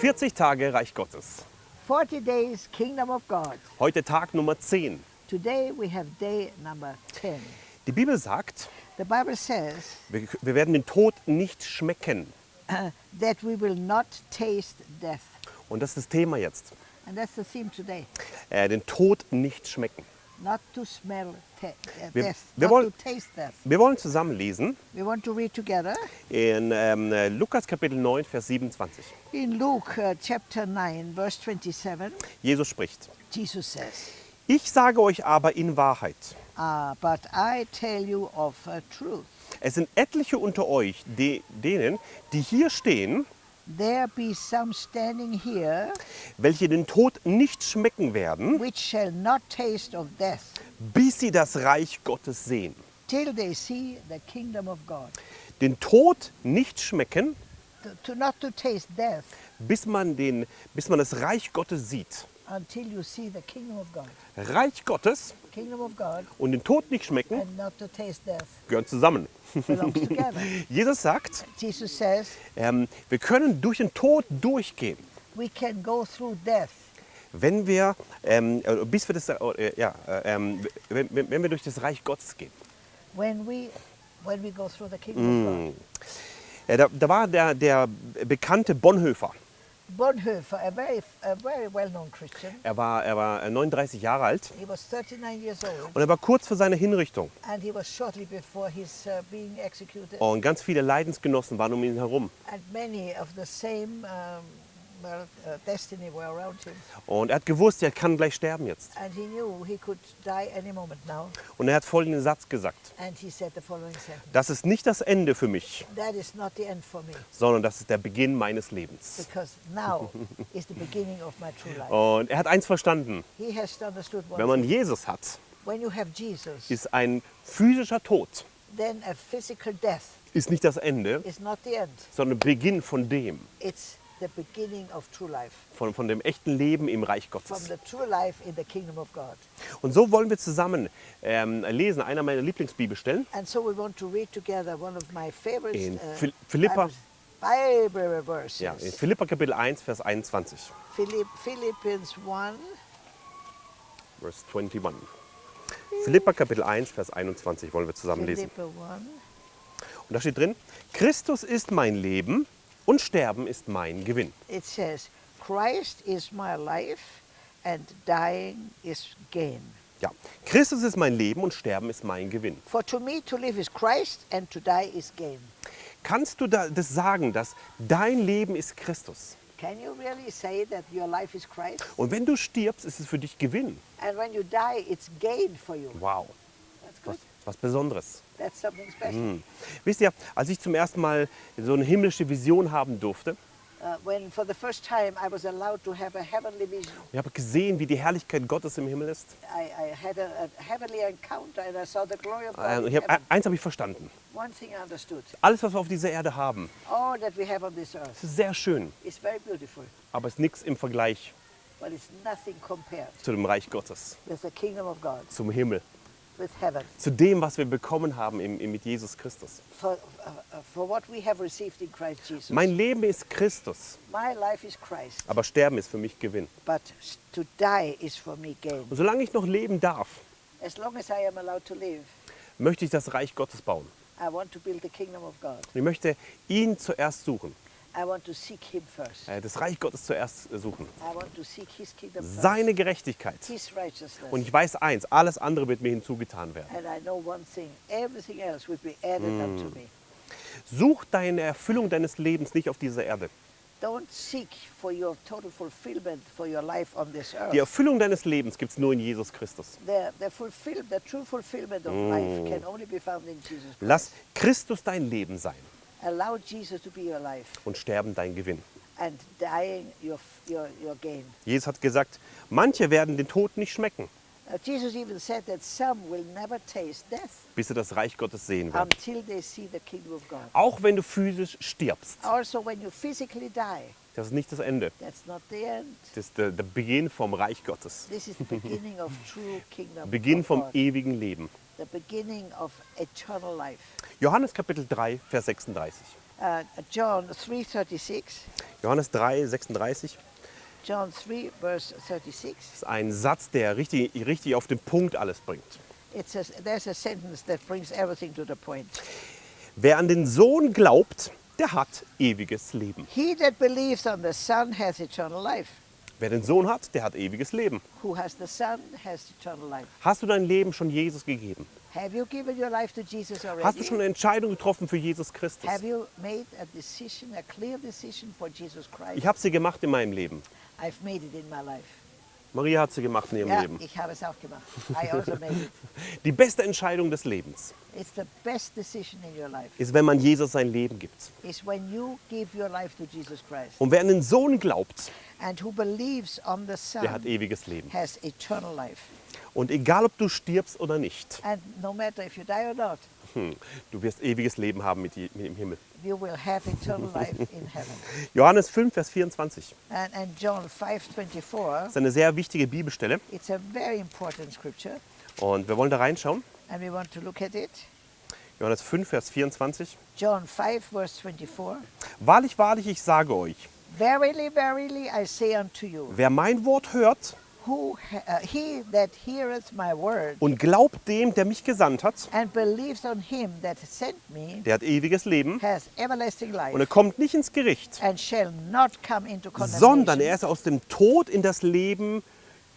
40 Tage Reich Gottes. 40 days Kingdom of God. Heute Tag Nummer 10. Today we have day number 10. Die Bibel sagt, The Bible says wir, wir werden den Tod nicht schmecken. uh, that we will not taste death. Und das ist das Thema jetzt. And that's the theme today. Äh, den Tod nicht schmecken. Not to smell te- uh, Wir- death, wir wollen- to taste death. Wir wollen zusammen lesen We want to read together in ähm, äh, Lukas Kapitel 9, Vers 27. in Luke uh, chapter 9, verse 27. Jesus spricht. Jesus says, Ich sage euch aber in Wahrheit, uh, But I tell you of uh, truth. es sind etliche unter euch, de, denen, die hier stehen, There be some standing here welche den Tod nicht schmecken werden, which shall not taste of death bis sie das Reich Gottes sehen. till they see the kingdom of God. Den Tod nicht schmecken, To, to not to taste death bis man, den, bis man das Reich Gottes sieht. until you see the kingdom of God. Reich Gottes Kingdom of God und den Tod nicht schmecken and not to taste death gehören zusammen. Jesus sagt, Jesus says ähm, wir können durch den Tod durchgehen, we can go through death wenn wir, ähm, äh, bis wir das, äh, ja, äh, ähm, wenn, wenn wir durch das Reich Gottes gehen. when we when we go through the kingdom of God. Äh, da, da war der, der bekannte Bonhoeffer. Bonhoeffer, a very a very well-known Christian, Er war, er war äh, 39 Jahre alt he was 39 years old und er war kurz vor seiner Hinrichtung. and he was shortly before his uh, being executed. Und ganz viele Leidensgenossen waren um ihn herum. And many of the same um, uh. Und er hat gewusst, er kann gleich sterben jetzt. Und er hat folgenden Satz gesagt. Das ist nicht das Ende für mich, sondern das ist der Beginn meines Lebens. Und er hat eins verstanden. Wenn man. Jesus hat, ist ein physischer Tod ist nicht das Ende, sondern Beginn von dem, It's the beginning of true life, von, von dem echten Leben im Reich from Gottes. the true life in the kingdom of God. Und so wollen wir zusammen ähm, lesen, einer meiner Lieblingsbibelstellen. And so we want to read together one of my favorite In uh, Phil- Philippa- Bible verses. Ja, in Philippa Kapitel 1, Vers 21. Philipp, Philippians 1, Vers 21. Philippa Kapitel 1, Vers 21 wollen wir zusammen lesen. Philippa 1. Und da steht drin, Christus ist mein Leben und Sterben ist mein Gewinn. It says, Christ is my life and dying is gain. Ja, Christus ist mein Leben und Sterben ist mein Gewinn. For to me to live is Christ and to die is gain. Kannst du da das sagen, dass dein Leben ist Christus? Can you really say that your life is Christ? Und wenn du stirbst, ist es für dich Gewinn. And when you die, it's gain for you. Wow, That's was, was Besonderes. That's something special. Hm. Wisst ihr, als ich zum ersten Mal so eine himmlische Vision haben durfte, Uh, when for the first time I was allowed to have a heavenly vision, ich habe gesehen, wie die Herrlichkeit Gottes im Himmel ist. I, I had a, a heavenly encounter and I saw the glory of God. In Ich hab, heaven. eins habe ich verstanden. One thing I understood: Alles, was wir auf dieser Erde haben, all that we have on this earth ist sehr schön, is very beautiful, aber ist nichts im Vergleich but it's nothing compared zu dem Reich Gottes, with the kingdom of God, zum Himmel, with heaven. zu dem, was wir bekommen haben im, im, mit Jesus Christus. For, uh, uh, for what we have received in Christ Jesus. Mein Leben ist Christus, My life is Christ, aber Sterben ist für mich Gewinn. but to die is for me gain. Und solange ich noch leben darf, As long as I am allowed to live, möchte ich das Reich Gottes bauen. I want to build the kingdom of God. Ich möchte ihn zuerst suchen, I want to seek Him first. äh, das Reich Gottes zuerst äh, suchen. I want to seek His kingdom first. Seine Gerechtigkeit. His righteousness. Und ich weiß eins, alles andere wird mir hinzugetan werden. And I know one thing, everything else will be added unto me. Such deine Erfüllung deines Lebens nicht auf dieser Erde. Don't seek for your total fulfillment for your life on this Die. Erfüllung deines Lebens gibt es nur in Jesus Christus. The, the, fulfill, the true fulfillment of life can only be found in Jesus Christ. Lass Christus dein Leben sein Allow Jesus to be your life und Sterben dein Gewinn. and dying your, your, your gain. Jesus hat gesagt, manche werden den Tod nicht schmecken, Jesus even said that some will never taste death bis sie das Reich Gottes sehen werden. until they see the kingdom of God. Auch wenn du physisch stirbst, Also, when you physically die, das ist nicht das Ende. that's not the end. Das ist der, der Beginn vom Reich Gottes. This is the beginning of true kingdom Beginn vom ewigen Leben. The beginning of eternal life. Johannes Kapitel 3, Vers 36. Uh, John 3:36. Johannes 3, 36 John 3 verse 36. ist ein Satz, der richtig, richtig auf den Punkt alles bringt. It says there's a sentence that brings everything to the point. Wer an den Sohn glaubt, der hat ewiges Leben. He that believes on the Son has eternal life. Wer den Sohn hat, der hat ewiges Leben. Who has the Son has eternal life. Hast du dein Leben schon Jesus gegeben? Have you given your life to Jesus already? Hast du schon eine Entscheidung getroffen für Jesus Christus? Have you made a decision, a clear decision for Jesus Christ? Ich habe sie gemacht in meinem Leben. I've made it in my life. Maria hat sie gemacht in ihrem Ja, Leben. ich habe es auch gemacht. I also made it. Die beste Entscheidung des Lebens It's the best decision in your life. ist, wenn man Jesus sein Leben gibt. Is when you give your life to Jesus Christ. Und wer an den Sohn glaubt, And who believes on the der hat Son ewiges Leben. has eternal life. Und egal, ob du stirbst oder nicht, And no matter if you die or not, hm, du wirst ewiges Leben haben mit, mit im Himmel. you will have eternal life in heaven. Johannes 5, Vers 24 And, and John 5:24, ist eine sehr wichtige Bibelstelle. it's a very important scripture, Und wir wollen da reinschauen. and we want to look at it. Johannes 5, Vers 24. John 5, verse 24. Wahrlich, wahrlich, ich sage euch, Verily, verily, I say unto you, wer mein Wort hört who uh, he that heareth my word und glaubt dem, der mich gesandt hat, and believes on him that sent me der hat ewiges Leben has everlasting und er kommt nicht ins Gericht, and shall not come into sondern er ist aus dem Tod in das Leben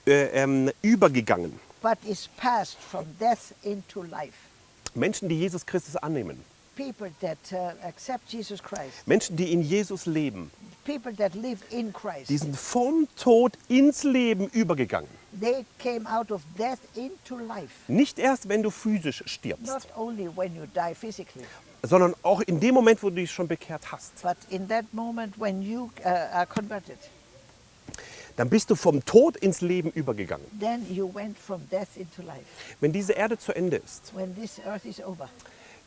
äh, ähm, übergegangen. but is passed from death into life. Menschen, die Jesus Christus annehmen, Uh, Menschen, die in Jesus leben, people that live in Christ, die sind vom Tod ins Leben übergegangen. they came out of death into life. Nicht erst, wenn du physisch Not stirbst, only when you die physically, sondern auch in dem Moment, wo du dich schon bekehrt hast. but in that moment when you uh, are converted, Dann bist du vom Tod ins Leben übergegangen. then you went from death into life. Wenn diese Erde zu Ende ist,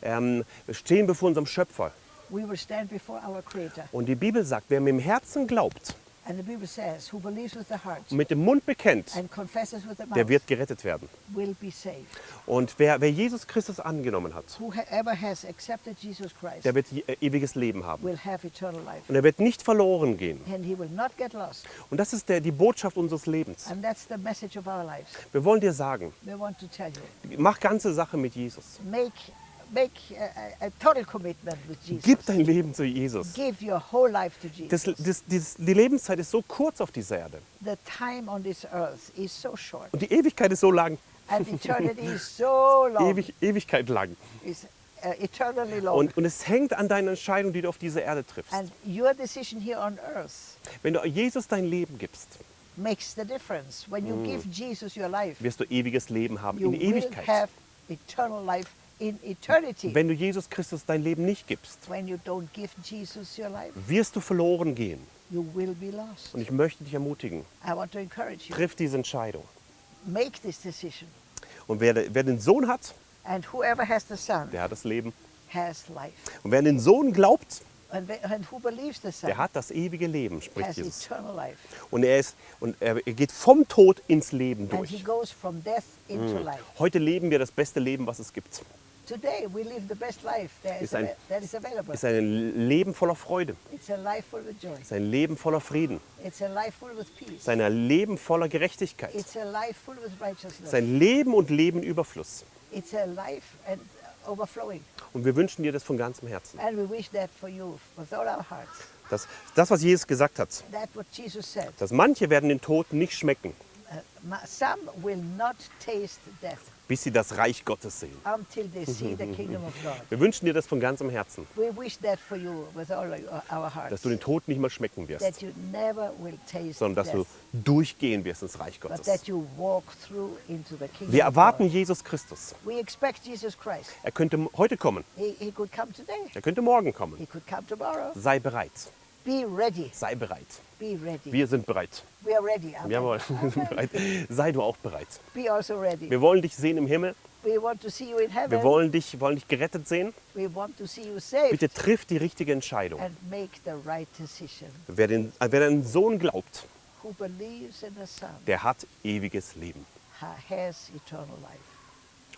Ähm, wir stehen bevor unserem Schöpfer. we will stand before our Creator. Und die Bibel sagt, wer mit dem Herzen glaubt And the Bible says, who believes with the heart und mit dem Mund bekennt, the der mouth wird gerettet werden. will be saved. Und wer, wer Jesus Christus angenommen hat, Whoever has accepted Jesus Christ der wird äh, ewiges Leben haben. will have eternal life. Und er wird nicht verloren gehen. And he will not get lost. Und das ist der, die Botschaft unseres Lebens. And that's the message of our lives. Wir wollen dir sagen, We want to tell you, mach ganze Sache mit Jesus. make, make a, a, a total commitment with Jesus. Gib dein Leben zu Jesus. Give your whole life to Das, Jesus. das, das, die Lebenszeit ist so kurz auf dieser Erde. the time on this earth is so short. Und die Ewigkeit ist so lang. And eternity is so long. Ewig, Ewigkeit lang. Uh. Und, und es hängt an deinen Entscheidungen, die du auf dieser Erde triffst. and your decision here on earth Wenn du Jesus dein Leben gibst, makes the difference. When you give Jesus your life, wirst du ewiges Leben haben you in will Ewigkeit. have eternal life in eternity. Wenn du Jesus Christus dein Leben nicht gibst, when you don't give Jesus your life, wirst du verloren gehen. you will be lost. Und ich möchte dich ermutigen, I want to encourage you. triff diese Entscheidung. Make this decision. Und wer, wer den Sohn hat, And whoever has the Son der hat das Leben. has life. Und wer an den Sohn glaubt, And, wh- and who believes the Son der hat das ewige Leben, spricht Jesus. eternal life. Und er, ist, und er geht vom Tod ins Leben And he durch. goes from death into life. Heute leben wir das beste Leben, was es gibt. Today we live the best life that is, Ist ein- that is available. Es ist ein Leben voller Freude. It's a life full with joy. Es ist ein Leben voller Frieden. It's a life full with Es peace. ist ein Leben voller Gerechtigkeit. It's a life full with ist righteousness. ein Leben und Leben Überfluss. It's a life and overflowing. Und wir wünschen dir das von ganzem Herzen. And we wish that for you with all our hearts. Das, das, was Jesus gesagt hat, That what Jesus said. dass manche werden den Tod nicht schmecken, Death bis sie das Reich Gottes sehen. Wir wünschen dir das von ganzem Herzen, dass du den Tod nicht mehr schmecken wirst, sondern dass du durchgehen wirst ins Reich Gottes. Wir erwarten. Jesus Christus. We expect Jesus Christ. Er könnte heute kommen, He, he could come today. er könnte morgen He kommen. could come tomorrow. Sei bereit, Be ready. sei bereit. Be ready. Wir sind bereit. we are ready. Amen. Jawohl, wir sind bereit. Sei du auch bereit. Be also ready. Wir wollen dich sehen im Himmel. We want to see you in heaven. Wir wollen dich, wollen dich gerettet sehen. we want to see you saved Bitte triff die richtige Entscheidung. and make the right decision. Wer den, wer den Sohn glaubt, Who believes in the Son der hat ewiges Leben. ha- has eternal life.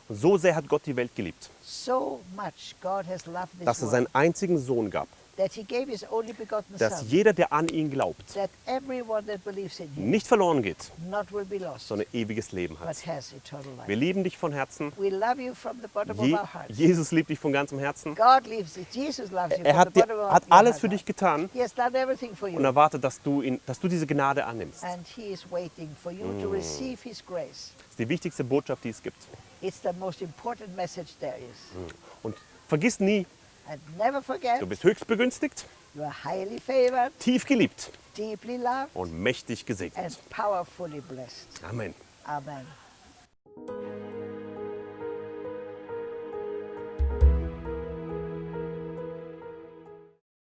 Und so sehr hat Gott die Welt geliebt, So much God has loved this dass er seinen einzigen Sohn gab, dass jeder, der an ihn glaubt, nicht verloren geht, sondern ewiges Leben hat. has eternal life. Wir lieben dich von Herzen. Je. Jesus liebt dich von ganzem Herzen. Er hat, dir, hat alles für dich getan He has done everything for you. und erwartet, dass du, ihn, dass du diese Gnade annimmst. Das and he is waiting for you Mm. to receive his grace. ist die wichtigste Botschaft, die es gibt. It's the most important message there is. Und vergiss nie, du bist höchst begünstigt, you are highly favored, tief geliebt deeply loved, und mächtig and gesegnet. powerfully blessed. Amen. Amen.